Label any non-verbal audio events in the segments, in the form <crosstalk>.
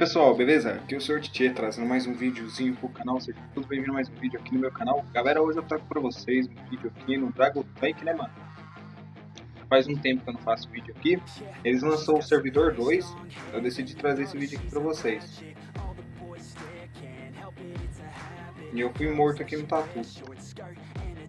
pessoal, beleza? Aqui é o Sr. Tchê trazendo mais um videozinho pro canal, sejam todos bem-vindos a mais um vídeo aqui no meu canal. Galera, hoje eu trago pra vocês um vídeo aqui no Dragon Tank, né mano? Faz um tempo que eu não faço vídeo aqui. Eles lançou o Servidor 2, eu decidi trazer esse vídeo aqui pra vocês. E eu fui morto aqui no Tatu.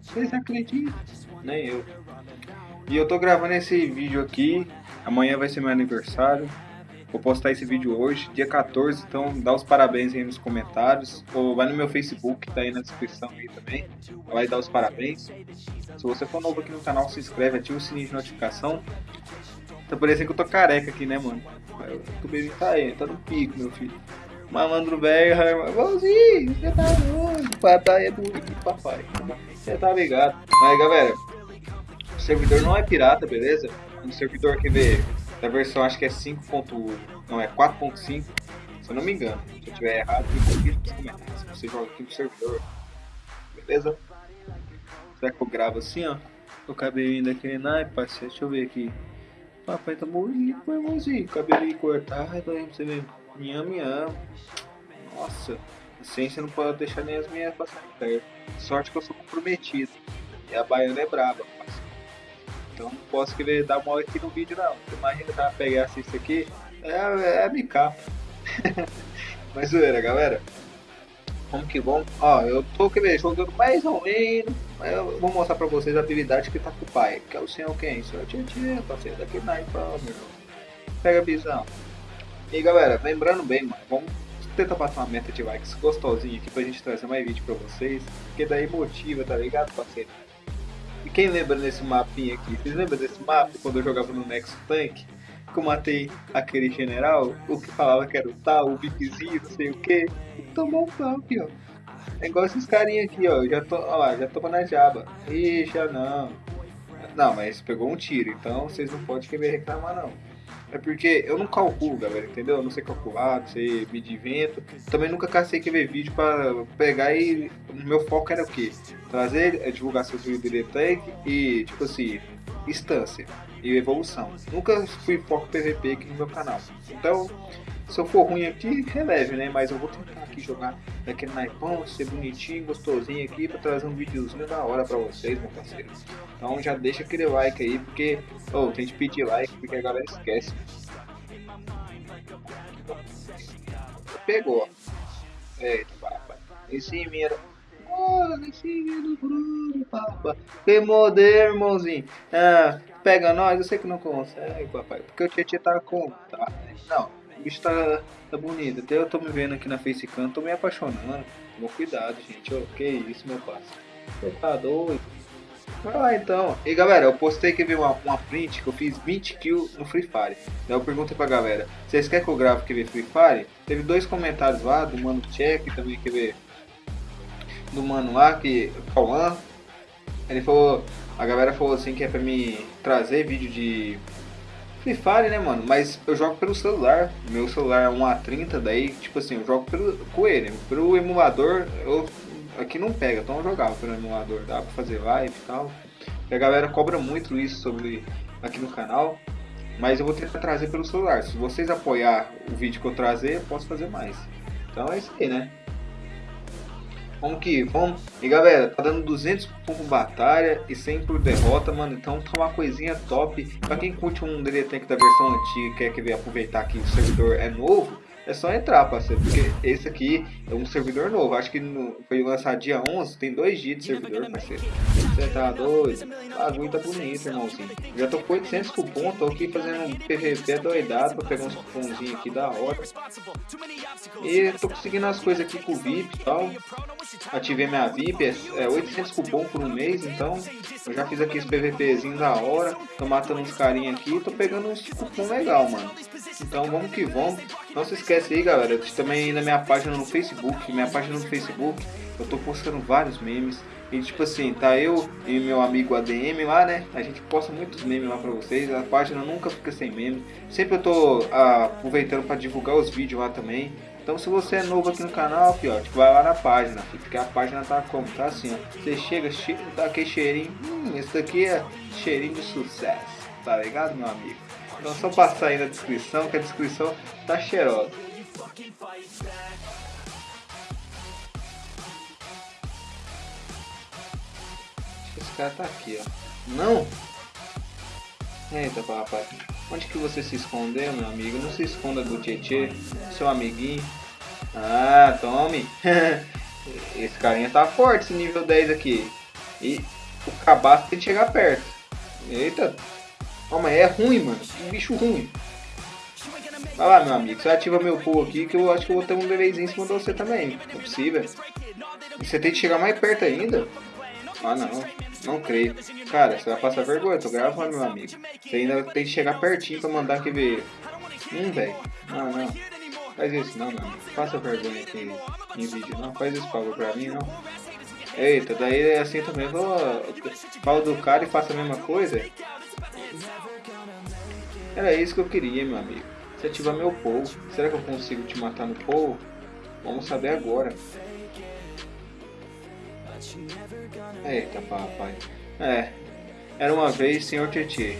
Vocês acreditam? Nem eu. E eu tô gravando esse vídeo aqui, amanhã vai ser meu aniversário. Vou postar esse vídeo hoje, dia 14, então dá os parabéns aí nos comentários. Ou vai no meu Facebook, tá aí na descrição aí também. Vai dar os parabéns. Se você for novo aqui no canal, se inscreve, ativa o sininho de notificação. Tá parecendo que eu tô careca aqui, né, mano? O bebê tá aí, tá no pico, meu filho. Malandro velho, irmãozinho, você tá doido. Papai é bonito, papai. Você tá ligado. Mas, galera, o servidor não é pirata, beleza? Um servidor que vê da versão acho que é 5.1, não é 4.5, se eu não me engano. Se eu tiver errado, me corrija nos comentários. Se você joga aqui no servidor, beleza? Será que eu gravo assim, ó? O cabelinho daquele naipe, parceiro, deixa eu ver aqui. Papai tá meu irmãozinho. Cabelinho cortado, pra você ver. Minha, minha. Nossa, assim você não pode deixar nem as minhas passarem perto. Sorte que eu sou comprometido. E a baiana é braba, parceiro. Então não posso querer dar mole aqui no vídeo não. Imagina que ela pegasse isso aqui, é, é, capa. <laughs> Mas zoeira, galera. Vamos que vamos. Ó, eu tô querendo, jogando mais ou menos. Mas eu vou mostrar pra vocês a habilidade que tá com o pai. Que é o senhor quem? Senhor Tietchan, parceiro daqui na meu. Pega a visão. E galera, lembrando bem, mano, vamos tentar passar uma meta de likes gostosinha aqui pra gente trazer mais vídeo pra vocês. Porque daí motiva, tá ligado, parceiro? E quem lembra desse mapinha aqui? Vocês lembram desse mapa quando eu jogava no Nexo Tank? Que eu matei aquele general, o que falava que era o tal, o bipzinho, não sei o que. Tomou um aqui, ó. É igual esses carinha aqui, ó. Já tô, ó lá, já toma na jaba. Ih, já não. Não, mas pegou um tiro, então vocês não podem querer reclamar não. É porque eu não calculo, galera, entendeu? Eu não sei calcular, não sei medir vento. Também nunca cacei que ver vídeo para pegar e. O meu foco era o quê? Trazer a divulgação do DD Tank e, tipo assim, instância e evolução. Nunca fui foco PVP aqui no meu canal. Então, se eu for ruim aqui, releve, né? Mas eu vou tentar aqui jogar daquele naipão, ser bonitinho, gostosinho aqui, pra trazer um videozinho da hora pra vocês, meu parceiro. Então já deixa aquele like aí, porque, oh, tem que pedir like, porque a galera esquece. Pegou. Eita, papai. Esse mira. Olha, esse do Bruno, papai. Que modelo, irmãozinho. Ah, pega nós, eu sei que não consegue, papai. Porque o Tietchan tá com. Tá. Não, o bicho tá, tá bonito. Até eu tô me vendo aqui na Facecam, tô me apaixonando. Toma cuidado, gente. Oh, que isso, meu parceiro. Você tá doido? Vai lá então. E galera, eu postei que uma, uma print que eu fiz 20 kills no Free Fire. Daí eu perguntei pra galera, vocês querem que eu grave que ver Free Fire? Teve dois comentários lá, do mano Check, também que ver do mano lá, que Cauã. Ele falou, a galera falou assim que é pra me trazer vídeo de Free Fire, né, mano? Mas eu jogo pelo celular. Meu celular é um A30, daí, tipo assim, eu jogo pelo, com ele. Pelo emulador, eu aqui não pega, então eu jogava pelo emulador, dá pra fazer live e tal. E a galera cobra muito isso sobre aqui no canal. Mas eu vou tentar trazer pelo celular. Se vocês apoiar o vídeo que eu trazer, eu posso fazer mais. Então é isso aí, né? Vamos que vamos. E galera, tá dando 200 por batalha e 100 por derrota, mano. Então tá uma coisinha top. Pra quem curte um DD Tank da versão antiga quer que aproveitar que o servidor é novo, é só entrar, parceiro, porque esse aqui é um servidor novo. Acho que foi lançado dia 11, tem dois dias de servidor, parceiro. Você tá doido? Bagulho tá bonito, irmãozinho. Já tô com 800 cupom, tô aqui fazendo um PVP doidado pra pegar uns cupomzinhos aqui da hora. E tô conseguindo as coisas aqui com o VIP e tal. Ativei minha VIP, é 800 cupom por um mês, então eu já fiz aqui esse PVPzinho da hora. Tô matando uns carinha aqui, tô pegando uns cupom legal, mano. Então vamos que vamos. Não se esquece aí, galera, também na minha página no Facebook. Minha página no Facebook, eu tô postando vários memes. E tipo assim, tá eu e meu amigo ADM lá, né? A gente posta muitos memes lá pra vocês. A página nunca fica sem meme. Sempre eu tô ah, aproveitando para divulgar os vídeos lá também. Então se você é novo aqui no canal, ó, tipo, vai lá na página, porque a página tá como? Tá assim, ó. Você chega, che dá aquele cheirinho. Hum, esse daqui é cheirinho de sucesso. Tá ligado, meu amigo? Então só passar aí na descrição, que a descrição tá cheirosa. Esse cara tá aqui, ó. Não! Eita, papai. Onde que você se escondeu, meu amigo? Não se esconda do Tietê, seu amiguinho. Ah, tome! <laughs> esse carinha tá forte, esse nível 10 aqui. E o cabaço tem que chegar perto. Eita! Mas é ruim, mano. Que bicho ruim. Vai lá, meu amigo. Você ativa meu pulo aqui que eu acho que eu vou ter um bebezinho em cima de você também. Não é possível. Você tem que chegar mais perto ainda? Ah, não. Não creio. Cara, você vai passar vergonha. Eu tô gravando, meu amigo. Você ainda tem que chegar pertinho pra mandar que ver. Hum, velho. Não, não. Faz isso não, amigo. Faça vergonha aqui em vídeo. Não faz esse favor pra mim, não. Eita, daí é assim também. Vou... Fala do cara e faça a mesma coisa. Era isso que eu queria, meu amigo. Você ativar meu povo. Será que eu consigo te matar no povo? Vamos saber agora. Eita, papai. É. Era uma vez senhor Tietê.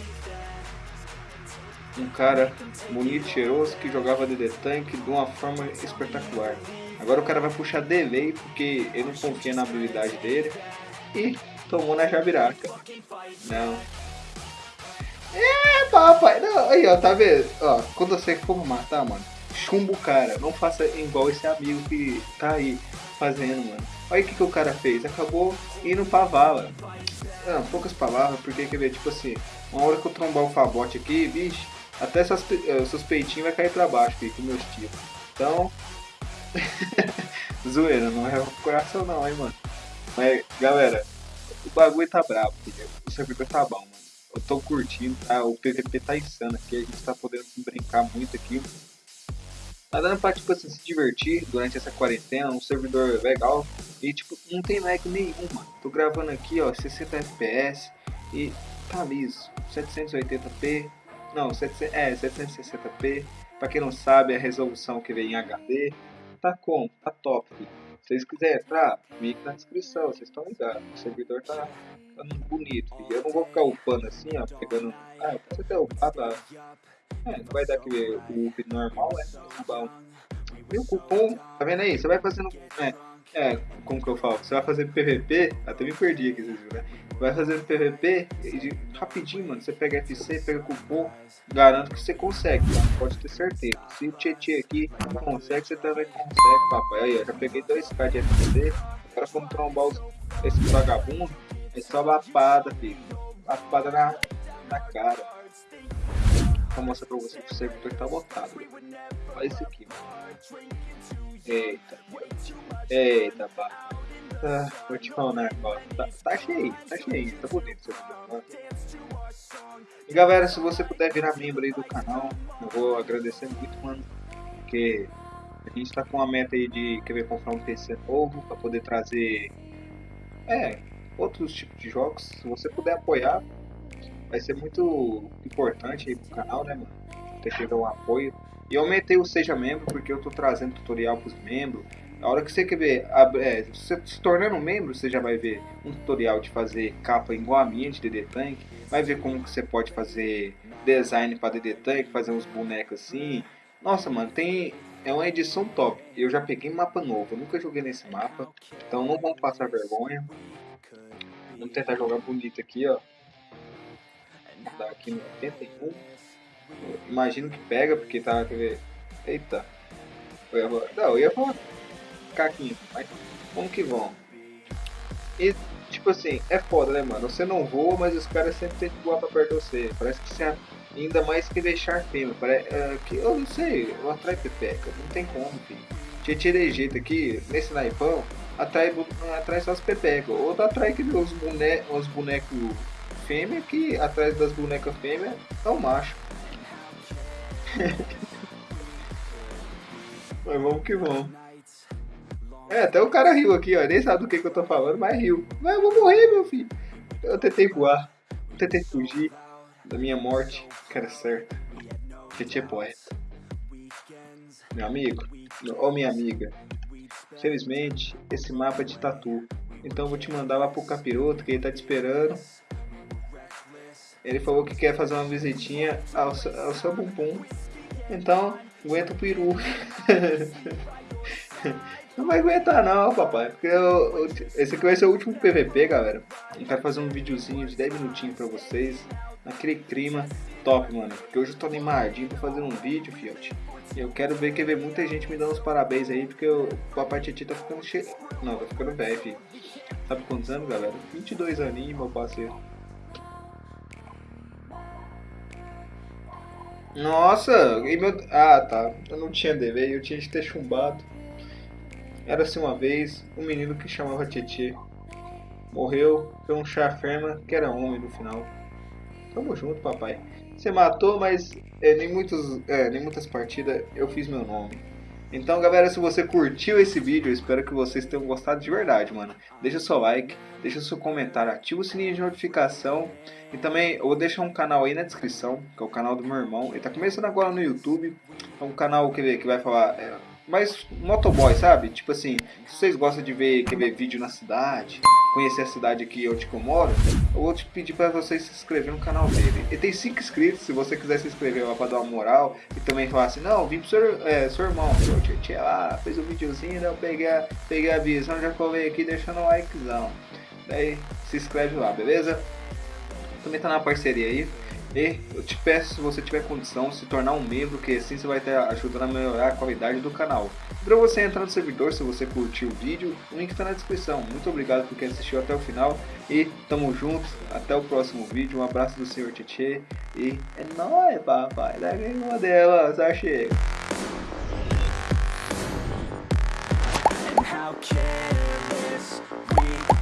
Um cara bonito, cheiroso, que jogava DD Tank de uma forma espetacular. Agora o cara vai puxar delay porque ele não confia na habilidade dele. E tomou na jabiraca. Não. É, papai. Não, aí, ó, tá vendo? Ó, quando você for matar, mano, chumbo o cara. Não faça igual esse amigo que tá aí fazendo, mano. Olha o que, que o cara fez. Acabou indo pra vala. Não, poucas palavras, porque quer ver, tipo assim, uma hora que eu trombar o fabote aqui, bicho, até eh, seus peitinhos vai cair pra baixo aqui, com meus tiros. Então. <laughs> Zoeira, não é o coração não, hein, mano. Mas, galera, o bagulho tá bravo, filho. O servidor tá bom. Eu tô curtindo, tá? O PVP tá insano aqui, a gente tá podendo brincar muito aqui. Tá dando pra, tipo assim, se divertir durante essa quarentena, um servidor legal. E, tipo, não tem lag nenhum, mano. Tô gravando aqui, ó, 60 FPS e tá liso. 780p, não, 700, é, 760p. Pra quem não sabe, a resolução que vem em HD. Tá como? Tá top. Se vocês quiserem entrar, link na descrição, vocês estão ligados. O servidor tá bonito. Eu não vou ficar upando assim, ó, pegando... Ah, você até upar, tá... É, não vai dar aquele up normal, é bom. E o cupom, tá vendo aí? Você vai fazendo. É, é, como que eu falo? Você vai fazendo PVP, até me perdi aqui, vocês viram, né? Vai fazendo PVP e rapidinho, mano. Você pega FC, pega cupom, garanto que você consegue, tá? pode ter certeza. Se o Tietê aqui consegue, você também consegue, papai. Aí, eu já peguei 2k de FC, agora vamos trombar os, esse vagabundo. É só lapada, filho. Lapada na, na cara. Vou mostrar pra vocês que o servidor tá lotado. Olha isso aqui. Eita. Eita, pá. Ah, vou te falar negócio. Tá, tá cheio, tá cheio, tá bonito o servidor. E galera, se você puder virar membro aí do canal, eu vou agradecer muito, mano. Porque a gente tá com uma meta aí de querer comprar um PC novo pra poder trazer. É, outros tipos de jogos. Se você puder apoiar, vai ser muito importante aí pro canal, né, mano? Ter tido um apoio. E aumentei o Seja Membro porque eu tô trazendo tutorial pros membros. A hora que você quer ver, é, você se tornando membro, você já vai ver um tutorial de fazer capa igual a minha de DD Tank. Vai ver como que você pode fazer design para DD Tank, fazer uns bonecos assim. Nossa, mano, tem é uma edição top. Eu já peguei mapa novo, nunca joguei nesse mapa, então não vamos passar vergonha. Vamos tentar jogar bonito aqui, ó tá aqui no 81. Imagino que pega, porque tá. Quer ver? Eita. Eu ia, não, eu ia falar caquinho, mas como que vão? E, tipo assim, é foda, né, mano? Você não voa, mas os caras sempre tentam voar pra perto de você. Parece que você ainda mais que deixar fêmea. Parece, uh, que, eu não sei, eu atrai pepeca. Não tem como, filho. Tinha tirei jeito aqui, nesse naipão, atrai, atrai só as pepecas. Ou atrai que os, bone, os bonecos fêmea que atrás das bonecas fêmea é o macho. <laughs> mas vamos que vamos. É, até o cara riu aqui, ó. Nem sabe do que, que eu tô falando, mas riu. Mas eu vou morrer, meu filho. Eu tentei voar. Eu tentei fugir da minha morte, que era certa. Tietê poeta. Meu amigo, ou minha amiga. Felizmente, esse mapa é de tatu. Então vou te mandar lá pro capiroto, que ele tá te esperando. Ele falou que quer fazer uma visitinha ao, ao seu bumbum. Então, aguenta o peru. <laughs> Não vai aguentar não, papai. Porque eu, eu, esse aqui vai ser o último PVP, galera. Eu quero fazer um videozinho de 10 minutinhos pra vocês. Naquele clima top, mano. Porque hoje eu tô animadinho pra fazer um vídeo, fiote. E eu quero ver, quer ver muita gente me dando os parabéns aí, porque o papai Titi tá ficando cheio. Não, tá ficando velho, filho. Sabe quantos anos, galera? 22 aninhos, meu parceiro. Nossa, e meu... Ah, tá. Eu não tinha dever, eu tinha de ter chumbado. Era-se uma vez um menino que chamava Tietê. Morreu por um chafema que era homem no final. Tamo junto, papai. Você matou, mas é, nem, muitos, é, nem muitas partidas eu fiz meu nome. Então, galera, se você curtiu esse vídeo, eu espero que vocês tenham gostado de verdade, mano. Deixa seu like, deixa seu comentário, ativa o sininho de notificação. E também, eu vou deixar um canal aí na descrição, que é o canal do meu irmão. Ele tá começando agora no YouTube. É um canal que, que vai falar... É, mais motoboy, sabe? Tipo assim, se vocês gostam de ver, quer ver vídeo na cidade, conhecer a cidade aqui onde eu moro, eu vou te pedir para vocês se inscrever no canal dele. Ele tem 5 inscritos, se você quiser se inscrever lá para dar uma moral e também falar assim, não, vim pro seu, é, seu irmão, seu tia lá, fez um videozinho, eu peguei a, peguei a visão, já colei aqui deixando um likezão. Daí se inscreve lá, beleza? Também tá na parceria aí. E eu te peço, se você tiver condição, se tornar um membro, que assim você vai estar ajudando a melhorar a qualidade do canal. Para você entrar no servidor, se você curtiu o vídeo, o link está na descrição. Muito obrigado por quem assistiu até o final e tamo juntos. Até o próximo vídeo. Um abraço do Senhor Tietê e é nóis, papai. Modelo, só chega. how careless we